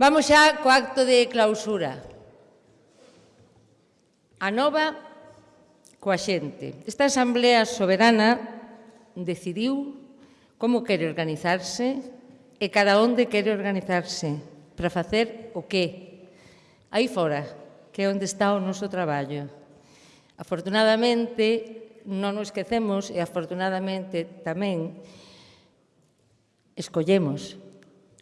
Vamos xa co acto de clausura. A nova coa xente. Esta Asamblea Soberana decidiu como quere organizarse e cada onde quere organizarse para facer o que. Aí fora, que é onde está o noso traballo. Afortunadamente, non nos esquecemos e afortunadamente tamén escollemos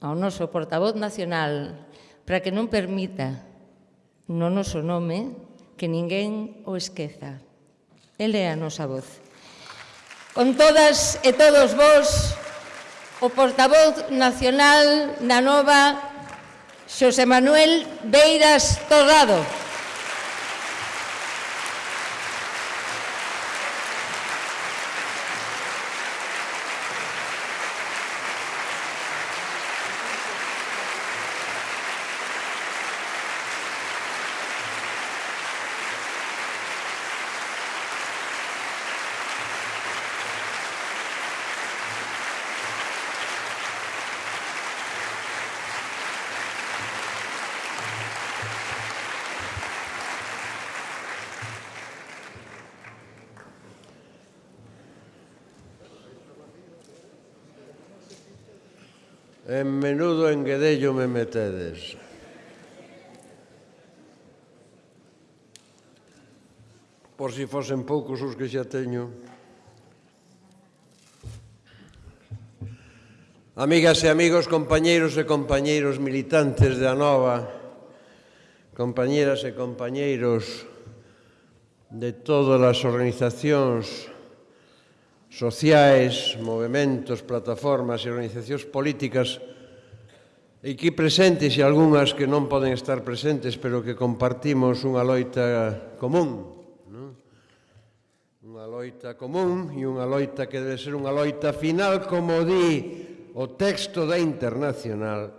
ao noso portavoz nacional para que non permita no noso nome que ninguén o esqueza. Ele é a nosa voz. Con todas e todos vos, o portavoz nacional da nova Xosé Manuel Beiras Torrado. En menudo enguedello me metedes. Por si fosen poucos os que xa teño. Amigas e amigos, compañeiros e compañeiros militantes da Nova, compañeras e compañeiros de todas as organizacións sociais, movimentos, plataformas e organizacións políticas e aquí presentes e algunhas que non poden estar presentes pero que compartimos unha loita común non? unha loita común e unha loita que debe ser unha loita final como di o texto da internacional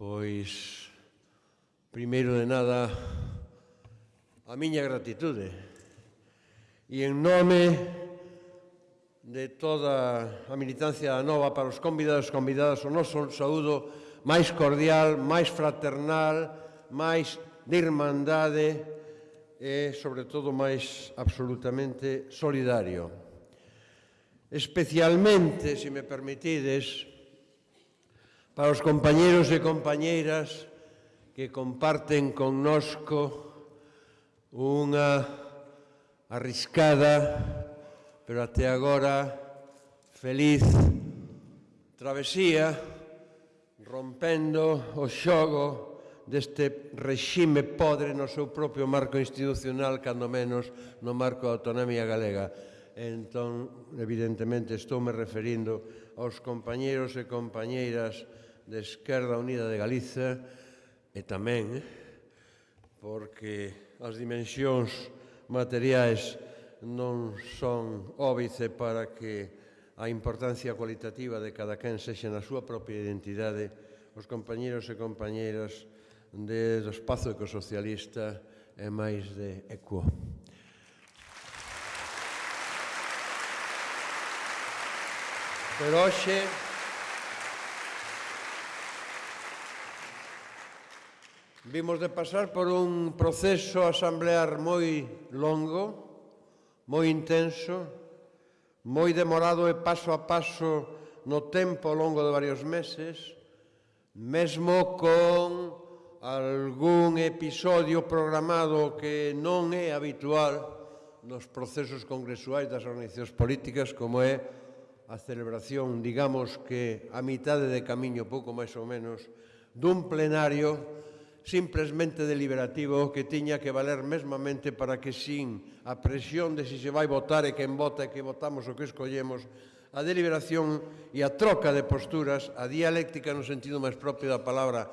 pois primeiro de nada a miña gratitude e en nome de toda a militancia da Nova para os convidados e convidadas o noso saúdo máis cordial, máis fraternal, máis de irmandade e, sobre todo, máis absolutamente solidario. Especialmente, se me permitides, para os compañeros e compañeiras que comparten connosco unha arriscada, pero até agora feliz travesía rompendo o xogo deste rexime podre no seu propio marco institucional, cando menos no marco da autonomía galega. Entón, evidentemente, estou me referindo aos compañeros e compañeiras de Esquerda Unida de Galiza e tamén eh, porque as dimensións materiais non son óbice para que a importancia cualitativa de cada quen sexa na súa propia identidade os compañeros e compañeras de, do espazo ecosocialista e máis de ECUO. Pero hoxe, Vimos de pasar por un proceso asamblear moi longo, moi intenso, moi demorado e paso a paso no tempo ao longo de varios meses, mesmo con algún episodio programado que non é habitual nos procesos congresuais das organizacións políticas, como é a celebración, digamos que a mitade de camiño, pouco máis ou menos, dun plenario simplesmente deliberativo que tiña que valer mesmamente para que sin a presión de se se vai votar e quen vota e que votamos o que escollemos, a deliberación e a troca de posturas, a dialéctica no sentido máis propio da palabra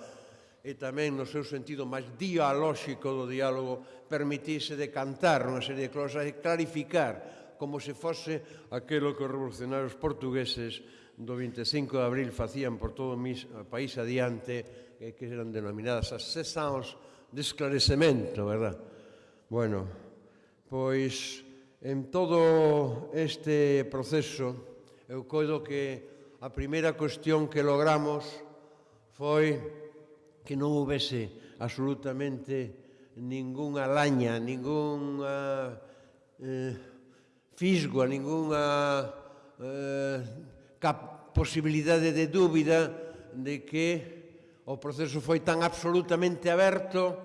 e tamén no seu sentido máis dialóxico do diálogo, permitirse decantar unha serie de cosas e clarificar como se fose aquelo que os revolucionarios portugueses do 25 de abril facían por todo o país adiante que, que eran denominadas as sesións de esclarecemento, verdad? Bueno, pois en todo este proceso eu coido que a primeira cuestión que logramos foi que non houvese absolutamente ningunha laña, ningunha eh, fisgo, ningunha eh, cap posibilidade de dúbida de que o proceso foi tan absolutamente aberto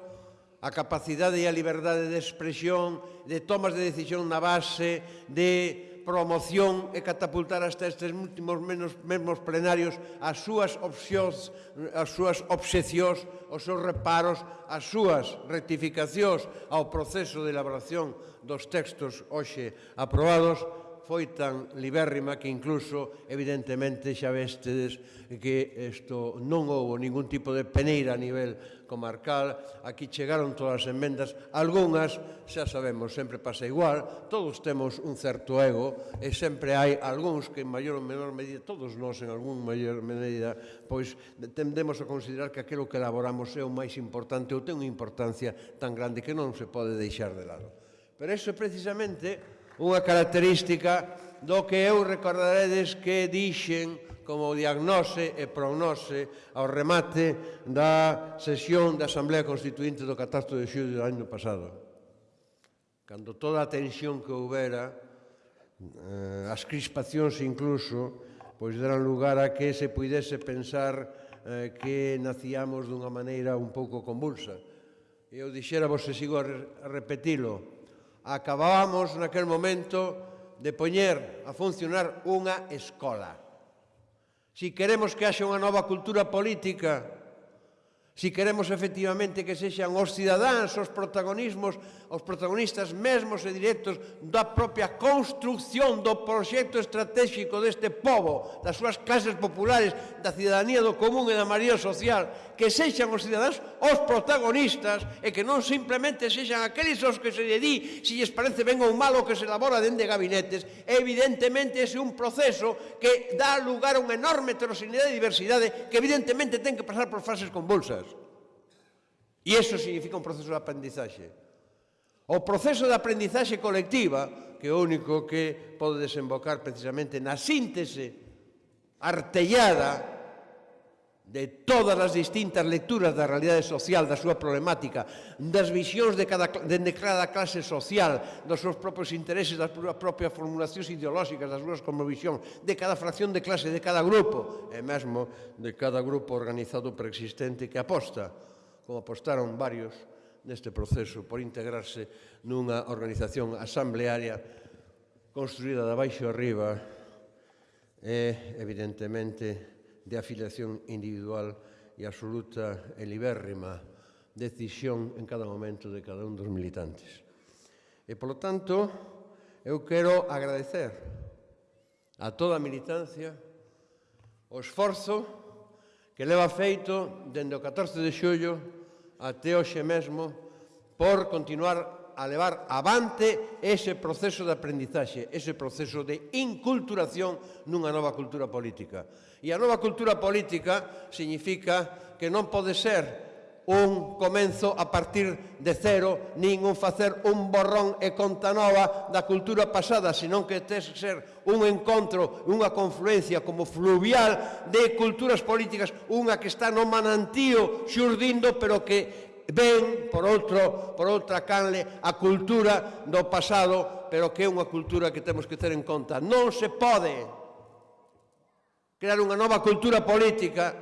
a capacidade e a liberdade de expresión, de tomas de decisión na base, de promoción e catapultar hasta estes últimos menos, mesmos plenarios as súas opcións, as súas obxecións, os seus reparos, as súas rectificacións ao proceso de elaboración dos textos hoxe aprobados, foi tan libérrima que incluso, evidentemente, xa vestedes que isto non houve ningún tipo de peneira a nivel comarcal. Aquí chegaron todas as enmendas. Algunhas, xa sabemos, sempre pasa igual. Todos temos un certo ego e sempre hai algúns que en maior ou menor medida, todos nós en algún maior medida, pois tendemos a considerar que aquilo que elaboramos é o máis importante ou ten unha importancia tan grande que non se pode deixar de lado. Pero eso é precisamente unha característica do que eu recordaredes que dixen como diagnose e prognose ao remate da sesión da Asamblea Constituinte do Catastro de Xulio do ano pasado. Cando toda a tensión que houbera, eh, as crispacións incluso, pois deran lugar a que se puidese pensar eh, que nacíamos dunha maneira un pouco convulsa. Eu dixera, vos se sigo a repetilo, acabábamos naquel momento de poñer a funcionar unha escola. Si queremos que haxa unha nova cultura política, si queremos efectivamente que sexan os cidadáns, os protagonismos, os protagonistas mesmos e directos da propia construcción do proxecto estratégico deste povo, das súas clases populares, da cidadanía do común e da maría social, que sexan os cidadáns os protagonistas e que non simplemente sexan aqueles os que se lle di se lles parece ben ou malo que se elabora dende gabinetes. Evidentemente, ese é un proceso que dá lugar a unha enorme heteroxeneidade e diversidade que evidentemente ten que pasar por fases convulsas. E eso significa un proceso de aprendizaxe. O proceso de aprendizaxe colectiva, que é o único que pode desembocar precisamente na síntese artellada de todas as distintas lecturas da realidade social, da súa problemática, das visións de cada, de cada clase social, dos seus propios intereses, das súas propias formulacións ideolóxicas, das súas conmovisións, de cada fracción de clase, de cada grupo, e mesmo de cada grupo organizado preexistente que aposta, como apostaron varios neste proceso, por integrarse nunha organización asamblearia construída de baixo arriba, e, evidentemente, de afiliación individual e absoluta e libérrima decisión en cada momento de cada un dos militantes. E, polo tanto, eu quero agradecer a toda a militancia o esforzo que leva feito dende o 14 de xullo até hoxe mesmo por continuar a levar avante ese proceso de aprendizaxe, ese proceso de inculturación nunha nova cultura política. E a nova cultura política significa que non pode ser un comenzo a partir de cero, nin un facer un borrón e conta nova da cultura pasada, senón que tes que ser un encontro, unha confluencia como fluvial de culturas políticas, unha que está no manantío xurdindo, pero que ven por outro, por outra canle a cultura do pasado, pero que é unha cultura que temos que ter en conta. Non se pode crear unha nova cultura política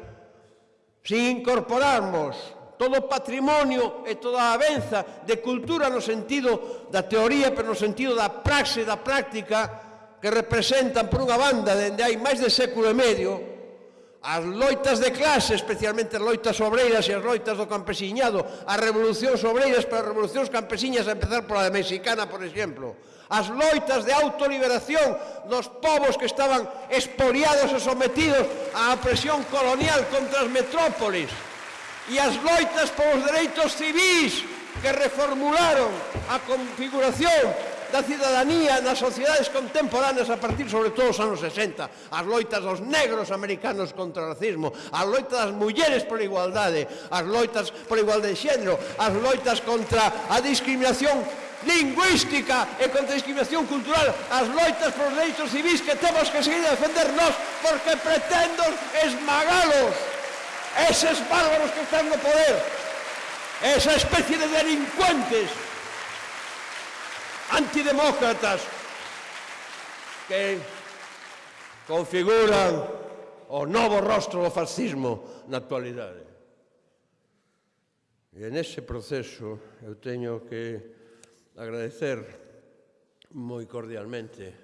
sin incorporarmos todo o patrimonio e toda a avenza de cultura no sentido da teoría, pero no sentido da praxe, da práctica, que representan por unha banda dende hai máis de século e medio as loitas de clase, especialmente as loitas obreiras e as loitas do campesiñado, as revolucións obreiras para as revolucións campesiñas, a empezar pola de mexicana, por exemplo, as loitas de autoliberación dos povos que estaban expoliados e sometidos á presión colonial contra as metrópolis, e as loitas polos dereitos civis que reformularon a configuración da cidadanía nas sociedades contemporáneas a partir sobre todo dos anos 60, as loitas dos negros americanos contra o racismo, as loitas das mulleres por igualdade, as loitas por igualdade de xénero, as loitas contra a discriminación lingüística e contra a discriminación cultural, as loitas por dereitos civis que temos que seguir a defender nós porque pretendo esmagalos. Eses bárbaros que están no poder esa especie de delincuentes antidemócratas que configuran o novo rostro do fascismo na actualidade. E en ese proceso eu teño que agradecer moi cordialmente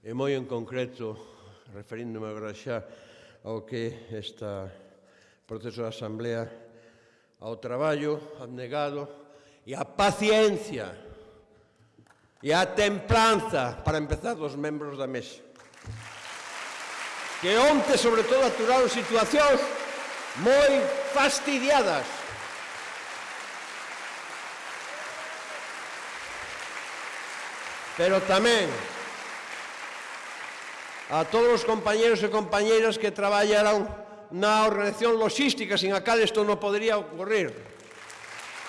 e moi en concreto, referíndome agora xa ao que esta proceso de asamblea ao traballo abnegado e a paciencia e a templanza para empezar dos membros da mesa. Que onte sobre todo aturaron situacións moi fastidiadas. Pero tamén a todos os compañeros e compañeiras que traballaron na organización logística sin a cal isto non podría ocurrir.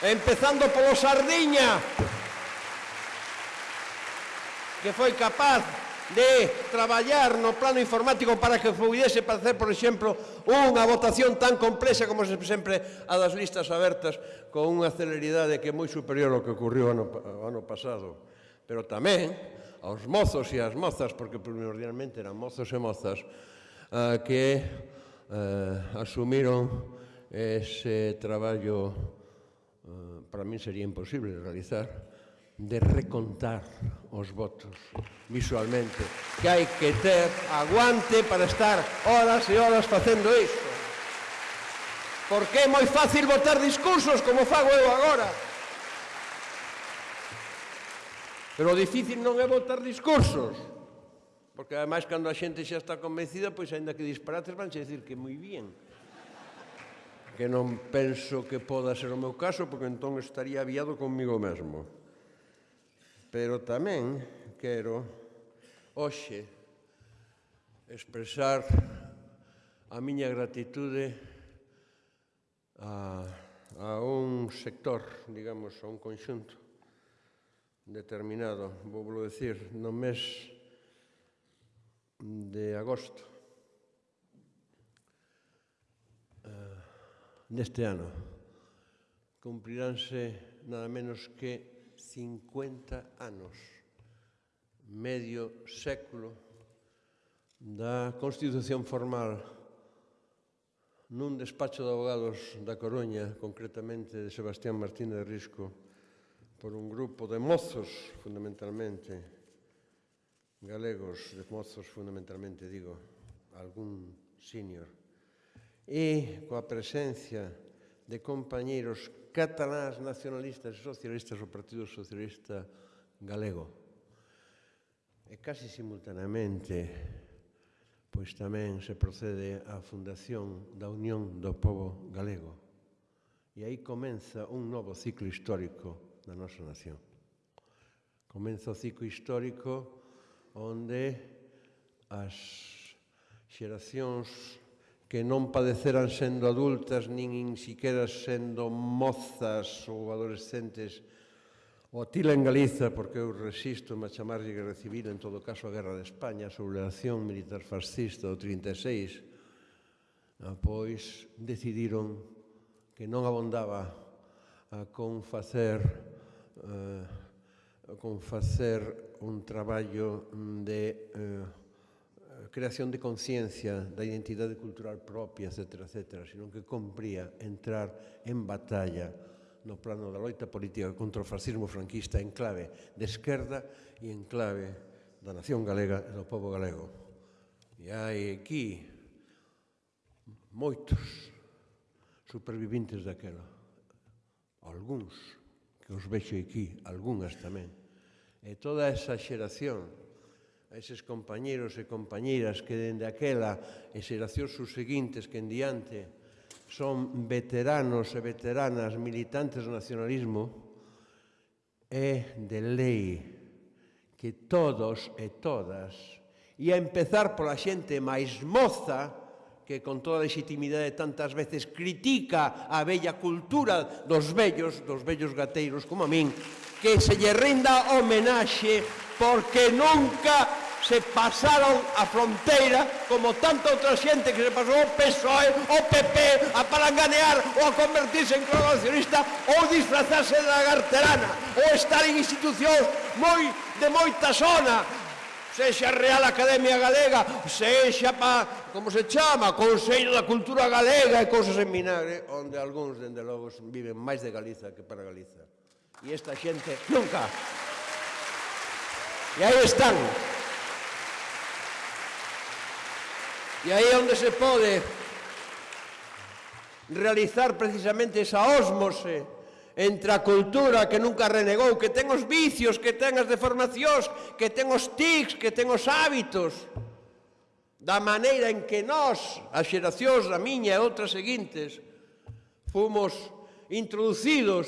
Empezando polo Sardiña que foi capaz de traballar no plano informático para que pudese facer, por exemplo, unha votación tan complexa como sempre a das listas abertas con unha celeridade que é moi superior ao que ocurriu ano, ano pasado. Pero tamén aos mozos e as mozas, porque primordialmente eran mozos e mozas, eh, que eh, asumiron ese traballo eh, para mí sería imposible realizar, de recontar os votos visualmente. Que hai que ter aguante para estar horas e horas facendo isto. Porque é moi fácil votar discursos como fago eu agora. Pero o difícil non é votar discursos. Porque ademais cando a xente xa está convencida, pois aínda que disparates vanse dicir que moi bien. Que non penso que poda ser o meu caso, porque entón estaría aviado conmigo mesmo. Pero tamén quero hoxe expresar a miña gratitude a, a un sector, digamos, a un conxunto determinado, vou decir, no mes de agosto eh, deste ano. Cumpliránse nada menos que 50 anos, medio século da Constitución formal nun despacho de abogados da Coruña, concretamente de Sebastián Martínez Risco, por un grupo de mozos, fundamentalmente, galegos, de mozos fundamentalmente, digo, algún senior, e coa presencia de compañeiros cataláns nacionalistas e socialistas o Partido Socialista Galego. E casi simultaneamente, pois tamén se procede á fundación da Unión do Pobo Galego. E aí comeza un novo ciclo histórico da nosa nación. Comeza o ciclo histórico onde as xeracións que non padeceran sendo adultas nin insiquera sendo mozas ou adolescentes o atila en Galiza, porque eu resisto a chamarlle guerra civil, en todo caso a guerra de España, a sublevación militar fascista do 36, ah, pois decidiron que non abondaba a con facer eh, con facer un traballo de eh, creación de conciencia, da identidade cultural propia, etc., etc., sino que compría entrar en batalla no plano da loita política contra o fascismo franquista en clave de esquerda e en clave da nación galega e do povo galego. E hai aquí moitos supervivintes daquela. Alguns, que os vexo aquí, algunhas tamén. E toda esa xeración a eses compañeros e compañeiras que dende aquela e xeracións subseguintes que en diante son veteranos e veteranas militantes do nacionalismo, é de lei que todos e todas, e a empezar pola xente máis moza, que con toda a legitimidade tantas veces critica a bella cultura dos vellos, dos vellos gateiros como a min, que se lle rinda homenaxe porque nunca se pasaron a fronteira como tanta outra xente que se pasou o PSOE, o PP a palanganear ou a convertirse en colaboracionista ou disfrazarse de lagarterana ou estar en institucións moi de moita zona sexa Real Academia Galega, sexa pa, como se chama, Consello da Cultura Galega e cousas en vinagre, onde algúns, dende logo, viven máis de Galiza que para Galiza. E esta xente nunca. E aí están. E aí onde se pode realizar precisamente esa osmose entre a cultura que nunca renegou, que ten os vicios, que ten as deformacións, que ten os tics, que ten os hábitos, da maneira en que nós, as xeracións da miña e outras seguintes, fomos introducidos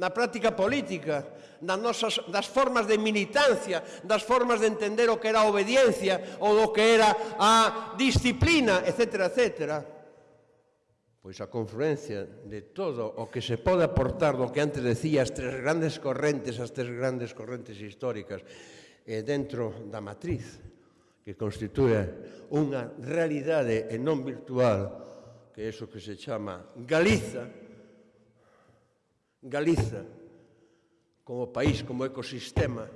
na práctica política, nas nosas, das formas de militancia, das formas de entender o que era a obediencia ou do que era a disciplina, etcétera, etcétera pois a confluencia de todo o que se pode aportar do que antes decía as tres grandes correntes, as tres grandes correntes históricas eh, dentro da matriz que constitúe unha realidade e non virtual que é iso que se chama Galiza Galiza como país, como ecosistema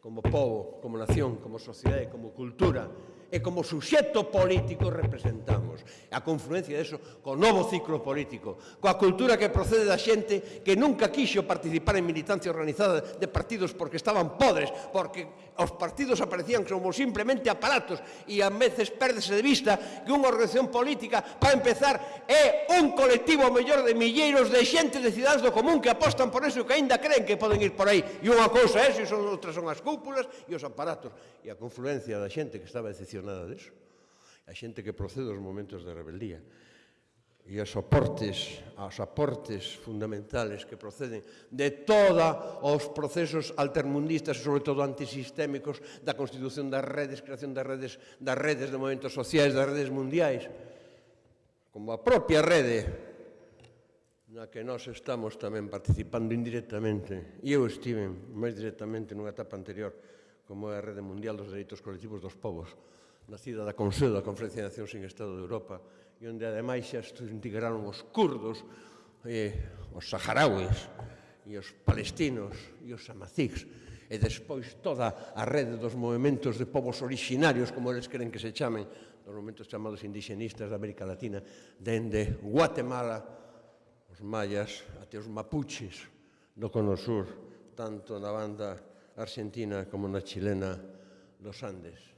como povo, como nación, como sociedade, como cultura e como suxeto político representamos. A confluencia de eso co novo ciclo político, coa cultura que procede da xente que nunca quixo participar en militancia organizada de partidos porque estaban podres, porque Os partidos aparecían como simplemente aparatos e a veces perdese de vista que unha organización política, para empezar, é un colectivo mellor de milleiros de xente de cidades do común que apostan por eso e que aínda creen que poden ir por aí. E unha cousa é eso e son, outras son as cúpulas e os aparatos. E a confluencia da xente que estaba decepcionada deso. A xente que procede dos momentos de rebeldía e os aportes, as aportes fundamentales que proceden de toda os procesos altermundistas, sobre todo antisistémicos, da constitución das redes, creación das redes, das redes de movimentos sociais, das redes mundiais, como a propia rede na que nós estamos tamén participando indirectamente. E eu estive máis directamente nunha etapa anterior como é a Rede Mundial dos Dereitos Colectivos dos Povos, nacida da Consello da Conferencia de Nacións sin Estado de Europa, e onde ademais xa integraron os curdos, e eh, os saharauis, e os palestinos, e os amazigs, e despois toda a rede dos movimentos de povos orixinarios, como eles queren que se chamen, dos movimentos chamados indigenistas da América Latina, dende Guatemala, os mayas, até os mapuches do cono sur, tanto na banda argentina como na chilena dos Andes.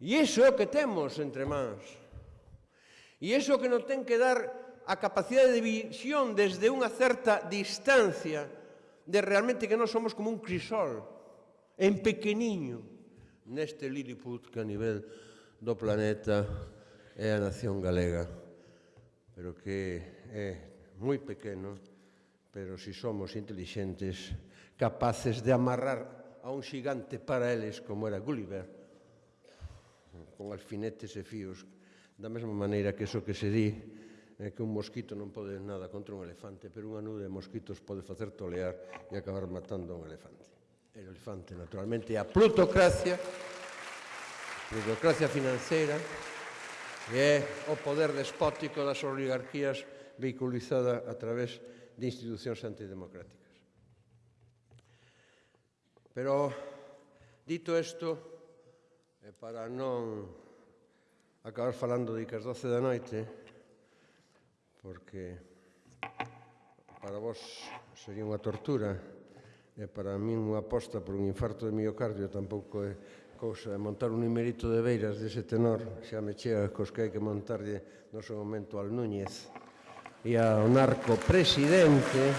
E iso é o que temos entre mans. E iso que nos ten que dar a capacidade de visión desde unha certa distancia de realmente que non somos como un crisol en pequeniño. Neste Lilliput que a nivel do planeta é a nación galega pero que é moi pequeno pero se si somos intelixentes capaces de amarrar a un xigante para eles como era Gulliver con alfinetes e fíos Da mesma maneira que eso que se di é que un mosquito non pode nada contra un elefante, pero unha nube de mosquitos pode facer tolear e acabar matando un elefante. El o elefante, naturalmente, é a plutocracia, a plutocracia financeira, e é o poder despótico das oligarquías vehiculizada a través de institucións antidemocráticas. Pero, dito isto, para non acabar falando de que as 12 da noite porque para vos sería unha tortura e para min unha aposta por un infarto de miocardio tampouco é cousa montar un numerito de beiras dese tenor xa me chega cos que hai que montarlle no seu momento al Núñez. E ao narco presidente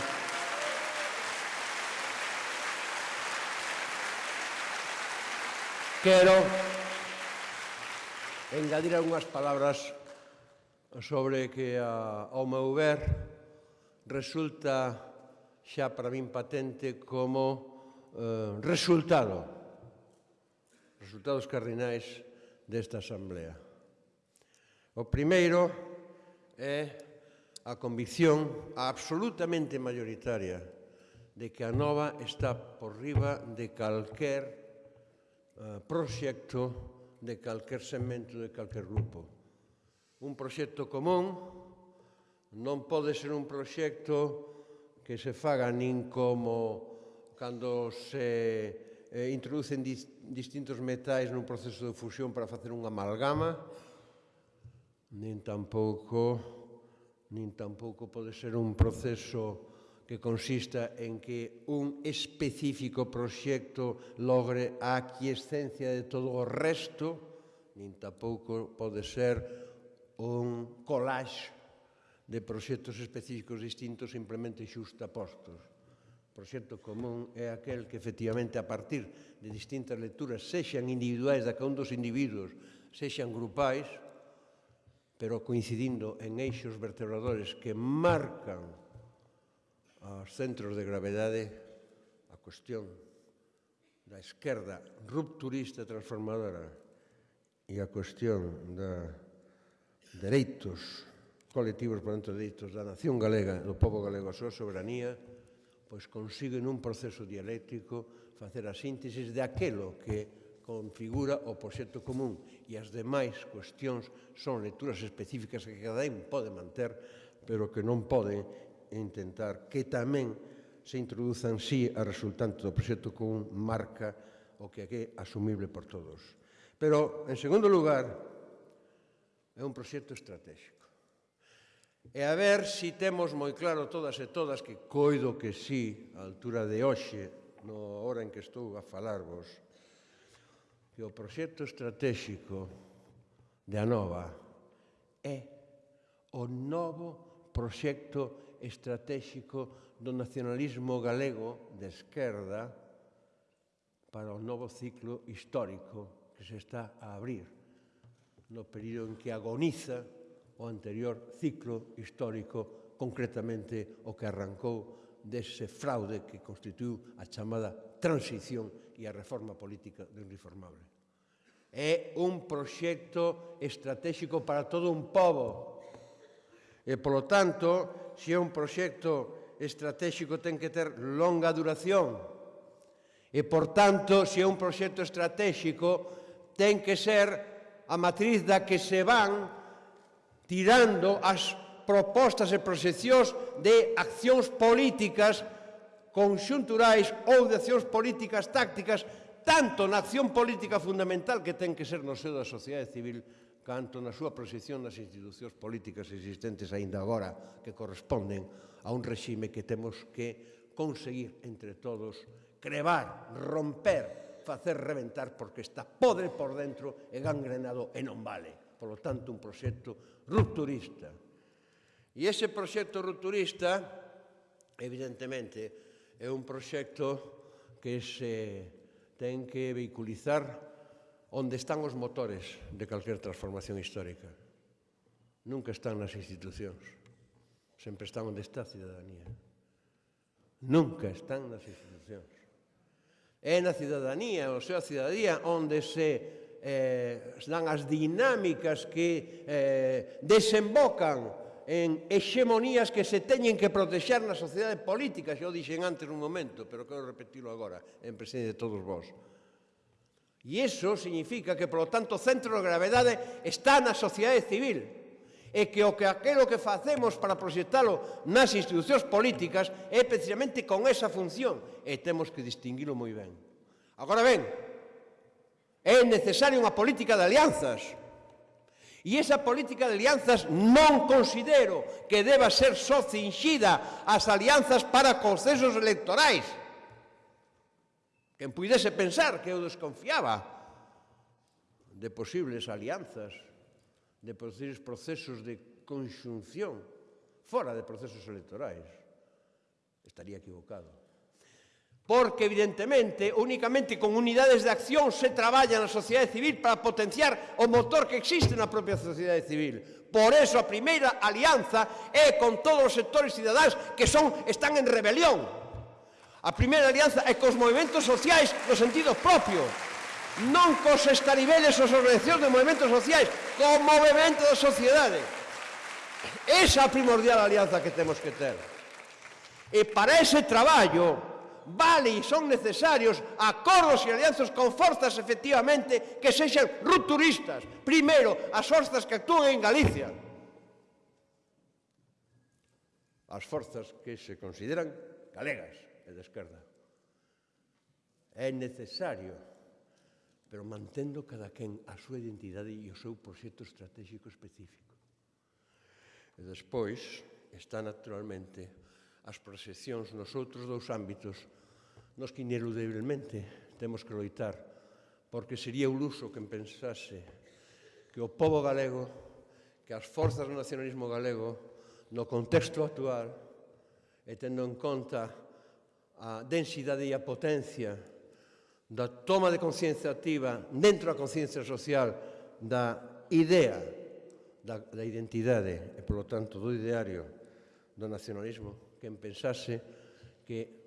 quero engadir algunhas palabras sobre que a, ao meu ver resulta xa para min patente como eh, resultado resultados cardinais desta asamblea. O primeiro é a convicción absolutamente mayoritaria de que a nova está por riba de calquer eh, proxecto de calquer segmento de calquer grupo. Un proxecto común non pode ser un proxecto que se faga nin como cando se eh, introducen dis, distintos metais nun proceso de fusión para facer unha amalgama, nin tampouco nin tampouco pode ser un proceso que consista en que un específico proxecto logre a aquiescencia de todo o resto, nin tampouco pode ser un collage de proxectos específicos distintos simplemente xustapostos. O proxecto común é aquel que efectivamente a partir de distintas lecturas sexan individuais da cada un dos individuos, sexan grupais, pero coincidindo en eixos vertebradores que marcan aos centros de gravedade a cuestión da esquerda rupturista transformadora e a cuestión da dereitos colectivos, por dentro de dereitos da nación galega, do povo galego, a súa soberanía, pois consiguen un proceso dialéctico facer a síntesis de aquelo que configura o proxecto común. E as demais cuestións son lecturas específicas que cada un pode manter pero que non pode e intentar que tamén se introduzan sí a resultante do proxecto común marca o que é asumible por todos. Pero, en segundo lugar, é un proxecto estratégico. E a ver se si temos moi claro todas e todas que coido que sí, a altura de hoxe, no hora en que estou a falarvos, que o proxecto estratégico de Anova é o novo proxecto estratégico do nacionalismo galego de esquerda para o novo ciclo histórico que se está a abrir no período en que agoniza o anterior ciclo histórico, concretamente o que arrancou dese fraude que constituiu a chamada transición e a reforma política do irreformable. É un proxecto estratégico para todo un povo e, polo tanto, se é un proxecto estratégico ten que ter longa duración. E, por tanto, se é un proxecto estratégico ten que ser a matriz da que se van tirando as propostas e proxeccións de accións políticas conxunturais ou de accións políticas tácticas tanto na acción política fundamental que ten que ser no seo da sociedade civil canto na súa proxección nas institucións políticas existentes aínda agora que corresponden a un regime que temos que conseguir entre todos crevar, romper, facer reventar porque está podre por dentro e gangrenado e non vale. Por lo tanto, un proxecto rupturista. E ese proxecto rupturista, evidentemente, é un proxecto que se ten que vehiculizar onde están os motores de calquer transformación histórica. Nunca están nas institucións. Sempre están onde está a cidadanía. Nunca están nas institucións. É na cidadanía, ou sea, a cidadanía onde se eh, dan as dinámicas que eh, desembocan en hexemonías que se teñen que protexer na sociedade política, xa o dixen antes un momento, pero quero repetilo agora, en presencia de todos vós. E iso significa que, polo tanto, o centro de gravedade está na sociedade civil. E que o que aquilo que facemos para proxectalo nas institucións políticas é precisamente con esa función. E temos que distinguilo moi ben. Agora ben, é necesaria unha política de alianzas. E esa política de alianzas non considero que deba ser só cinxida ás alianzas para concesos electorais. Quen puidese pensar que eu desconfiaba de posibles alianzas, de posibles procesos de conxunción fora de procesos electorais, estaría equivocado. Porque, evidentemente, únicamente con unidades de acción se traballa na sociedade civil para potenciar o motor que existe na propia sociedade civil. Por eso, a primeira alianza é con todos os sectores cidadáns que son, están en rebelión A primeira alianza é cos movimentos sociais no sentido propio, non cos estaribeles ou organizacións de movimentos sociais, co movimento da sociedade. Esa primordial alianza que temos que ter. E para ese traballo vale e son necesarios acordos e alianzas con forzas efectivamente que sexan rupturistas. Primeiro, as forzas que actúan en Galicia. As forzas que se consideran galegas e da esquerda. É necesario, pero mantendo cada quen a súa identidade e o seu proxecto estratégico específico. E despois está naturalmente as proxeccións nos outros dous ámbitos nos que ineludiblemente temos que loitar porque sería o luso que pensase que o povo galego que as forzas do nacionalismo galego no contexto actual e tendo en conta a densidade e a potencia da toma de conciencia activa dentro da conciencia social da idea da, da identidade e, polo tanto, do ideario do nacionalismo que pensase que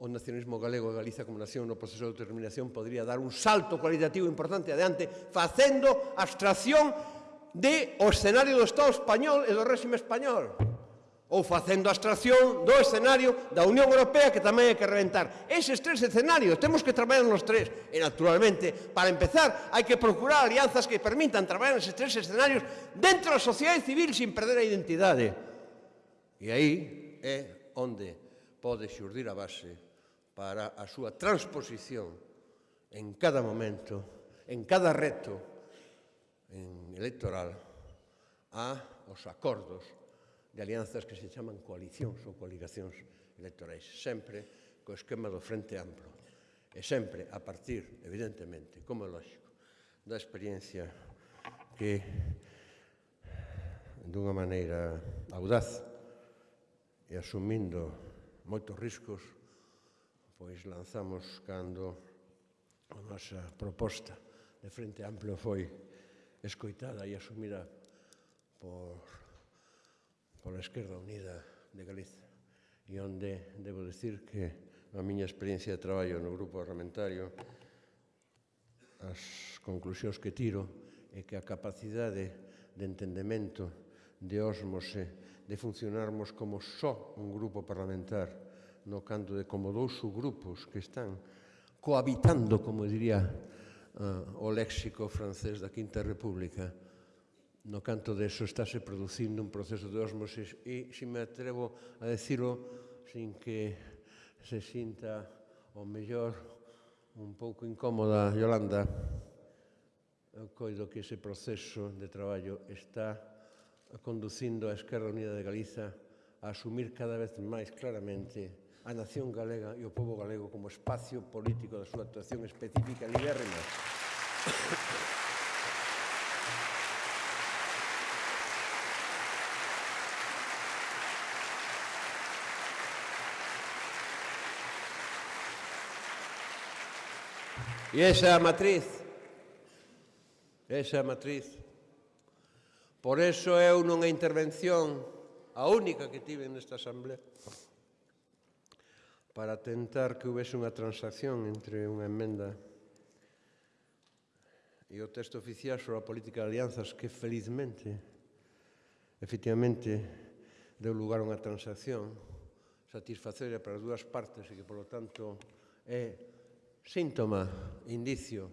o nacionalismo galego e Galiza como nación no proceso de determinación podría dar un salto cualitativo importante adiante facendo abstracción de o escenario do Estado español e do réxime español ou facendo a abstracción do escenario da Unión Europea que tamén hai que reventar. Eses tres escenarios, temos que traballar nos tres. E naturalmente, para empezar, hai que procurar alianzas que permitan traballar neses tres escenarios dentro da sociedade civil sin perder a identidade. E aí é onde pode xurdir a base para a súa transposición en cada momento, en cada reto en electoral a os acordos de alianzas que se chaman coalicións ou coligacións electorais, sempre co esquema do Frente Amplo. E sempre a partir, evidentemente, como é lógico, da experiencia que dunha maneira audaz e asumindo moitos riscos pois lanzamos cando a nosa proposta de Frente Amplio foi escoitada e asumida por pola Esquerda Unida de Galiza e onde debo decir que a miña experiencia de traballo no grupo parlamentario as conclusións que tiro é que a capacidade de entendemento de osmose de funcionarmos como só un grupo parlamentar no canto de como dous subgrupos que están cohabitando, como diría uh, o léxico francés da Quinta República, no canto de eso estáse producindo un proceso de osmosis e, se me atrevo a decirlo, sin que se sinta o mellor un pouco incómoda Yolanda, eu coido que ese proceso de traballo está conducindo a Esquerra Unida de Galiza a asumir cada vez máis claramente a nación galega e o povo galego como espacio político da súa actuación específica libérrima. E esa é a matriz. Esa é a matriz. Por eso eu nunha intervención, a única que tive nesta asamblea, para tentar que houvese unha transacción entre unha emenda e o texto oficial sobre a política de alianzas que felizmente, efectivamente, deu lugar a unha transacción satisfactoria para as dúas partes e que, polo tanto, é síntoma, indicio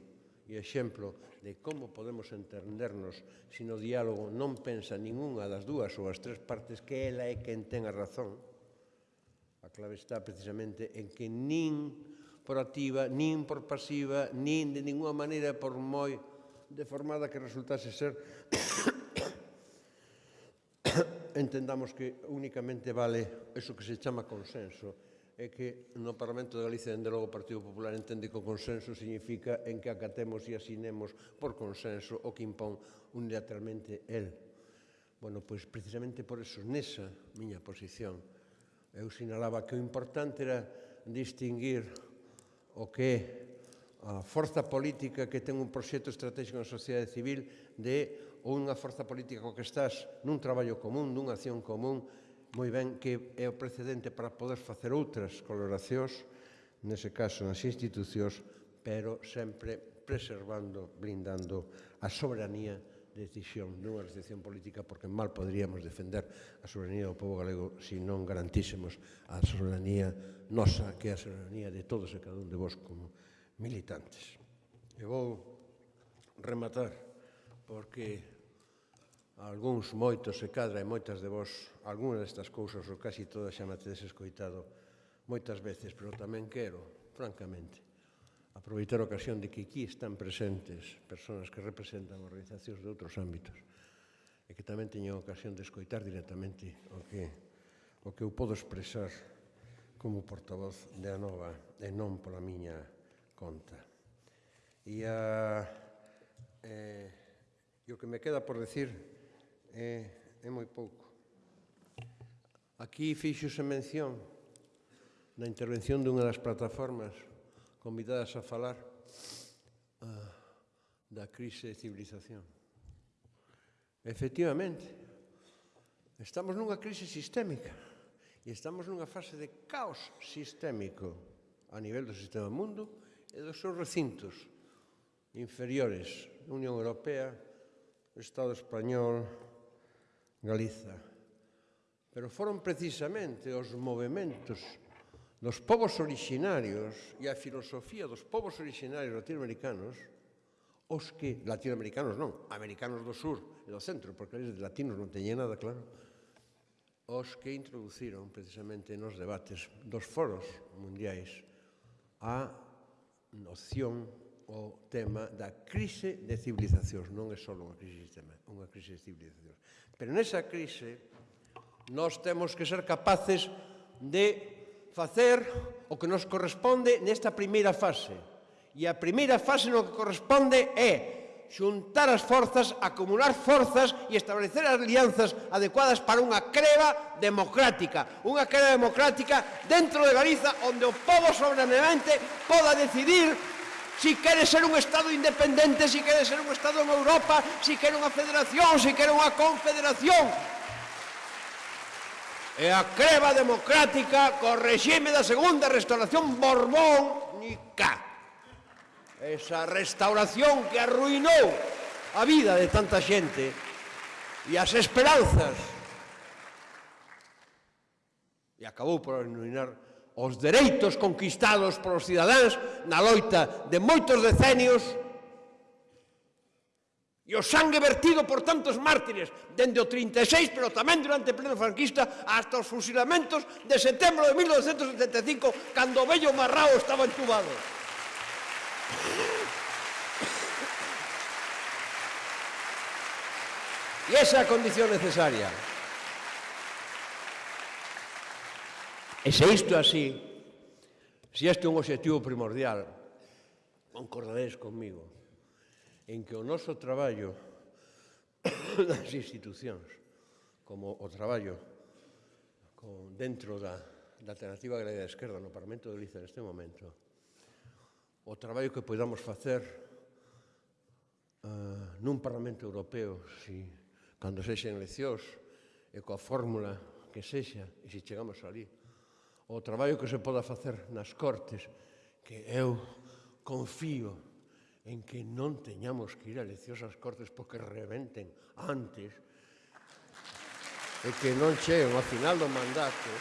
e exemplo de como podemos entendernos se no diálogo non pensa ninguna das dúas ou as tres partes que ela é quen ten a razón, a clave está precisamente en que nin por activa, nin por pasiva, nin de ninguna maneira por moi deformada que resultase ser entendamos que únicamente vale eso que se chama consenso é que no Parlamento de Galicia, dende logo, o Partido Popular entende que o consenso significa en que acatemos e asinemos por consenso o que impón unilateralmente el. Bueno, pois precisamente por eso, nesa miña posición, eu sinalaba que o importante era distinguir o que é a forza política que ten un proxecto estratégico na sociedade civil de ou unha forza política co que estás nun traballo común, nunha acción común, moi ben que é o precedente para poder facer outras coloracións, nese caso nas institucións, pero sempre preservando, blindando a soberanía de decisión dunha decisión política porque mal poderíamos defender a soberanía do povo galego se non garantísemos a soberanía nosa, que é a soberanía de todos e cada un de vos como militantes. E vou rematar porque algúns moitos se cadra e moitas de vos algunas destas cousas ou casi todas xa me tedes escoitado moitas veces, pero tamén quero, francamente, aproveitar a ocasión de que aquí están presentes persoas que representan organizacións de outros ámbitos e que tamén teñen a ocasión de escoitar directamente o que, o que eu podo expresar como portavoz de Anova e non pola miña conta. E a, eh, e o que me queda por decir é, é moi pouco. Aquí fixose mención na intervención dunha das plataformas convidadas a falar uh, da crise de civilización. Efectivamente, estamos nunha crise sistémica e estamos nunha fase de caos sistémico a nivel do sistema mundo e dos seus recintos inferiores, Unión Europea, Estado Español, Galiza. Pero foron precisamente os movimentos dos povos orixinarios e a filosofía dos povos orixinarios latinoamericanos os que, latinoamericanos non, americanos do sur e do centro, porque eles de latinos non teñen nada, claro, os que introduciron precisamente nos debates dos foros mundiais a noción o tema da crise de civilizacións. Non é só unha crise de sistema, unha crise de civilizacións. Pero nesa crise, nós temos que ser capaces de facer o que nos corresponde nesta primeira fase. E a primeira fase no que corresponde é xuntar as forzas, acumular forzas e establecer as alianzas adecuadas para unha creva democrática. Unha creva democrática dentro de Galiza onde o povo soberanamente poda decidir si quere ser un Estado independente, si quere ser un Estado en Europa, si quere unha federación, si quere unha confederación. E a creva democrática co regime da segunda restauración borbónica. Esa restauración que arruinou a vida de tanta xente e as esperanzas. E acabou por arruinar os dereitos conquistados polos cidadáns na loita de moitos decenios e o sangue vertido por tantos mártires dende o 36, pero tamén durante o pleno franquista hasta os fusilamentos de setembro de 1975 cando o vello Marrao estaba entubado. E esa é a condición necesaria. E se isto é así, se este é un objetivo primordial, concordaréis comigo, en que o noso traballo das institucións, como o traballo con, dentro da, da alternativa agraria da esquerda no Parlamento de Galicia neste momento, o traballo que podamos facer uh, nun Parlamento Europeo, si, cando sexen eleccións, e coa fórmula que sexa, e se chegamos ali, o traballo que se poda facer nas Cortes, que eu confío en que non teñamos que ir a eleccións ás Cortes porque reventen antes e que non cheguen ao final do mandato.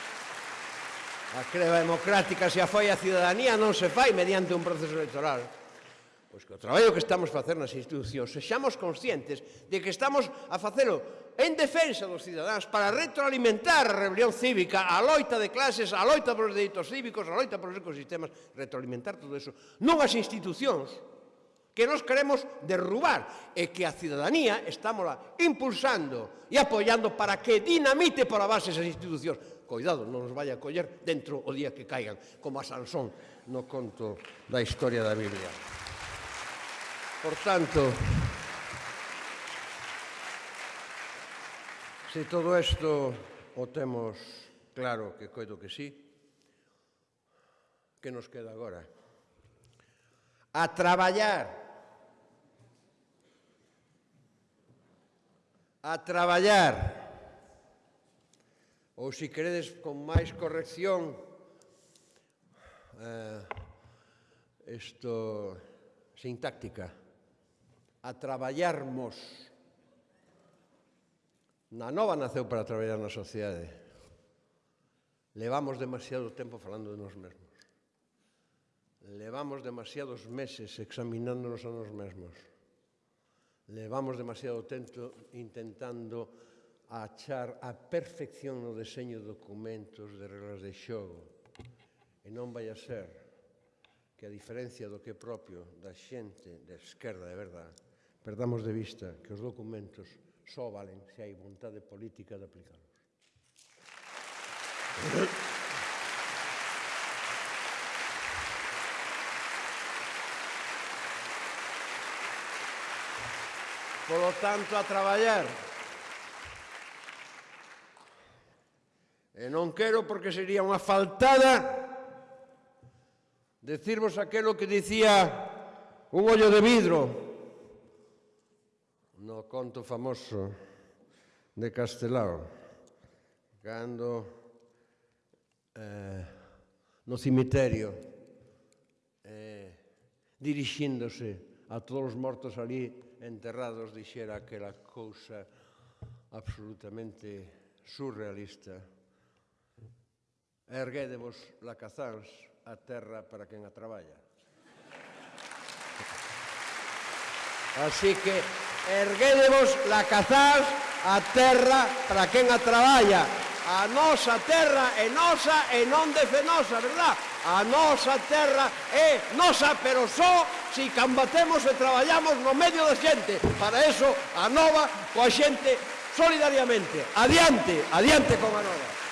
A creva democrática se a foi a ciudadanía non se fai mediante un proceso electoral. Pois que o traballo que estamos a facer nas institucións sexamos conscientes de que estamos a facelo en defensa dos cidadáns para retroalimentar a rebelión cívica, a loita de clases, a loita polos delitos cívicos, a loita polos ecosistemas, retroalimentar todo eso. Non as institucións que nos queremos derrubar e que a cidadanía estámola impulsando e apoiando para que dinamite por a base esas institucións. Cuidado, non nos vaya a coller dentro o día que caigan, como a Sansón no conto da historia da Biblia. Por tanto, se todo isto o temos claro que coido que sí, que nos queda agora? A traballar. A traballar. Ou se queredes con máis corrección, eh, isto sintáctica a traballarmos. Na nova naceu para traballar na sociedade. Levamos demasiado tempo falando de nos mesmos. Levamos demasiados meses examinándonos a nos mesmos. Levamos demasiado tempo intentando achar a perfección no deseño de documentos de reglas de xogo. E non vai a ser que a diferencia do que é propio da xente da esquerda de verdade perdamos de vista que os documentos só valen se hai vontade política de aplicalos. Polo tanto, a traballar. E non quero porque sería unha faltada decirvos aquelo que dicía un ollo de vidro conto famoso de Castelao, cando eh, no cimiterio eh, dirixíndose a todos os mortos ali enterrados dixera aquela cousa absolutamente surrealista. Erguédevos lacazáns a terra para quen a traballa. Así que erguédevos la cazás a terra para quen a traballa. A nosa terra é nosa e non de fenosa, verdad? A nosa terra é nosa, pero só si combatemos e traballamos no medio da xente. Para eso, a nova coa xente solidariamente. Adiante, adiante con a nova.